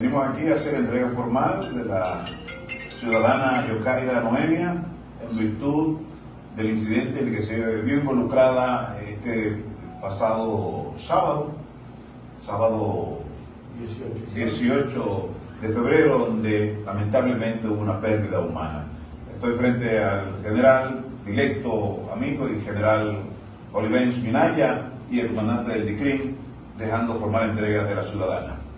Venimos aquí a hacer entrega formal de la ciudadana Yokaira Noemia en virtud del incidente en el que se vio involucrada este pasado sábado, sábado 18 de febrero, donde lamentablemente hubo una pérdida humana. Estoy frente al general directo amigo y general Olivencia Minaya y el comandante del DICRIM, dejando formal entrega de la ciudadana.